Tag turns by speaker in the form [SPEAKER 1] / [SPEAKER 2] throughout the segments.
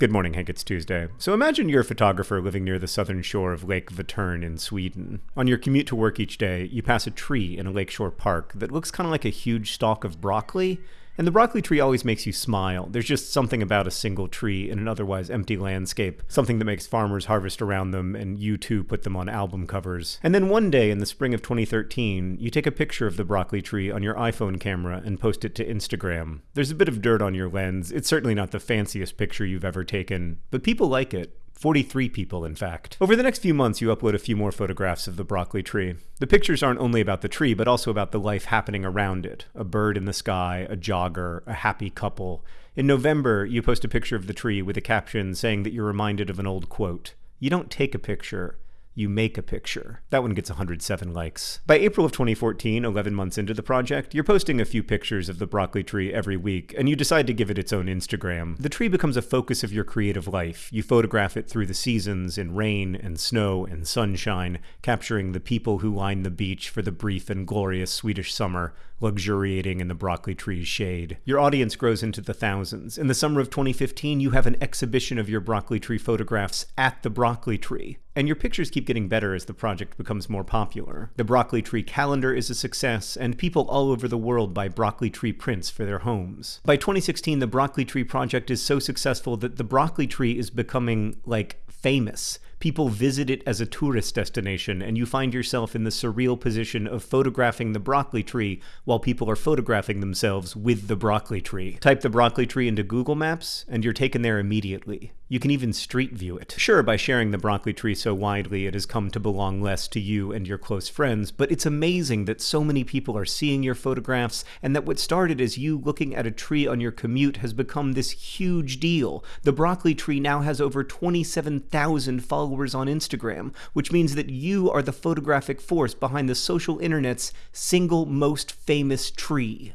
[SPEAKER 1] Good morning, Hank. It's Tuesday. So imagine you're a photographer living near the southern shore of Lake Vättern in Sweden. On your commute to work each day, you pass a tree in a lakeshore park that looks kind of like a huge stalk of broccoli, and the broccoli tree always makes you smile. There's just something about a single tree in an otherwise empty landscape, something that makes farmers harvest around them and U2 put them on album covers. And then one day in the spring of 2013, you take a picture of the broccoli tree on your iPhone camera and post it to Instagram. There's a bit of dirt on your lens. It's certainly not the fanciest picture you've ever taken, but people like it. 43 people, in fact. Over the next few months, you upload a few more photographs of the broccoli tree. The pictures aren't only about the tree, but also about the life happening around it a bird in the sky, a jogger, a happy couple. In November, you post a picture of the tree with a caption saying that you're reminded of an old quote You don't take a picture, you make a picture. That one gets 107 likes. By April of 2014, 11 months into the project, you're posting a few pictures of the broccoli tree every week, and you decide to give it its own Instagram. The tree becomes a focus of your creative life. You photograph it through the seasons in rain and snow and sunshine, capturing the people who line the beach for the brief and glorious Swedish summer, luxuriating in the broccoli tree's shade. Your audience grows into the thousands. In the summer of 2015, you have an exhibition of your broccoli tree photographs at the broccoli tree. And your pictures keep getting better as the project becomes more popular. The Broccoli Tree calendar is a success, and people all over the world buy broccoli tree prints for their homes. By 2016, the Broccoli Tree project is so successful that the broccoli tree is becoming, like, famous people visit it as a tourist destination, and you find yourself in the surreal position of photographing the broccoli tree while people are photographing themselves with the broccoli tree. Type the broccoli tree into Google Maps, and you're taken there immediately. You can even street view it. Sure, by sharing the broccoli tree so widely, it has come to belong less to you and your close friends, but it's amazing that so many people are seeing your photographs, and that what started as you looking at a tree on your commute has become this huge deal. The broccoli tree now has over 27,000 followers on Instagram, which means that you are the photographic force behind the social internet's single most famous tree.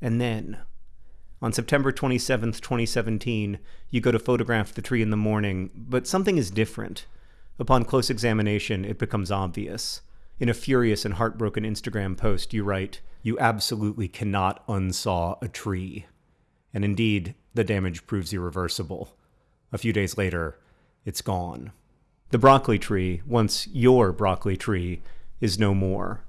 [SPEAKER 1] And then, on September 27, 2017, you go to photograph the tree in the morning, but something is different. Upon close examination, it becomes obvious. In a furious and heartbroken Instagram post, you write, You absolutely cannot unsaw a tree. And indeed, the damage proves irreversible. A few days later, it's gone. The broccoli tree, once your broccoli tree, is no more.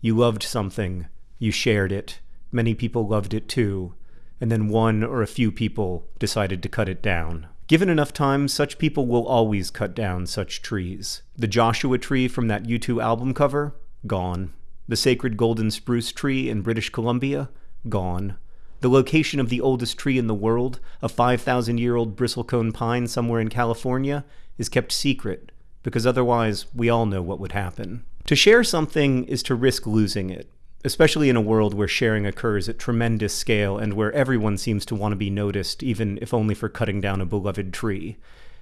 [SPEAKER 1] You loved something, you shared it, many people loved it too, and then one or a few people decided to cut it down. Given enough time, such people will always cut down such trees. The Joshua tree from that U2 album cover? Gone. The sacred golden spruce tree in British Columbia? Gone. The location of the oldest tree in the world, a 5,000 year old bristlecone pine somewhere in California, is kept secret because otherwise we all know what would happen. To share something is to risk losing it especially in a world where sharing occurs at tremendous scale and where everyone seems to want to be noticed, even if only for cutting down a beloved tree.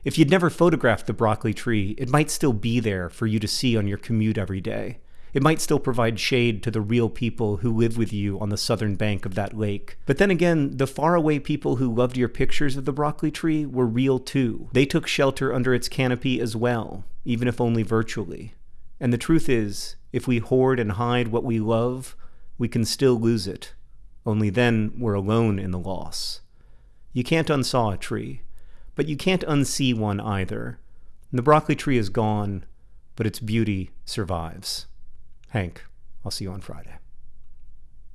[SPEAKER 1] If you'd never photographed the broccoli tree, it might still be there for you to see on your commute every day. It might still provide shade to the real people who live with you on the southern bank of that lake. But then again, the faraway people who loved your pictures of the broccoli tree were real too. They took shelter under its canopy as well, even if only virtually. And the truth is, if we hoard and hide what we love, we can still lose it. Only then we're alone in the loss. You can't unsaw a tree, but you can't unsee one either. The broccoli tree is gone, but its beauty survives. Hank, I'll see you on Friday.